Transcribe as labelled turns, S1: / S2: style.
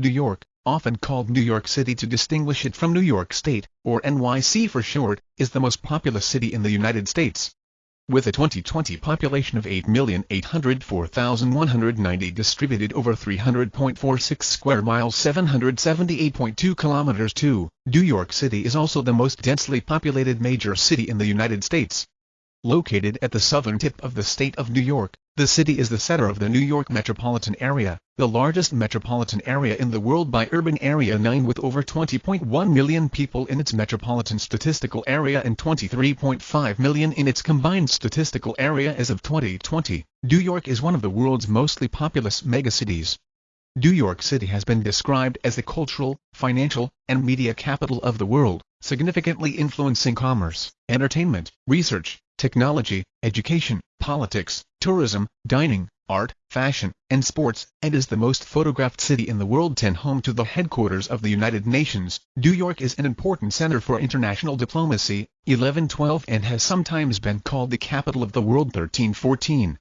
S1: New York, often called New York City to distinguish it from New York State, or NYC for short, is the most populous city in the United States. With a 2020 population of 8,804,190 distributed over 300.46 square miles 778.2 kilometers 2, New York City is also the most densely populated major city in the United States. Located at the southern tip of the state of New York, the city is the center of the New York metropolitan area, the largest metropolitan area in the world by urban area 9 with over 20.1 million people in its metropolitan statistical area and 23.5 million in its combined statistical area as of 2020. New York is one of the world's mostly populous megacities. New York City has been described as the cultural, financial, and media capital of the world, significantly influencing commerce, entertainment, research, technology, education, politics, tourism, dining, art, fashion, and sports, and is the most photographed city in the world 10 home to the headquarters of the United Nations. New York is an important center for international diplomacy, 1112 and has sometimes been called the capital of the world 1314.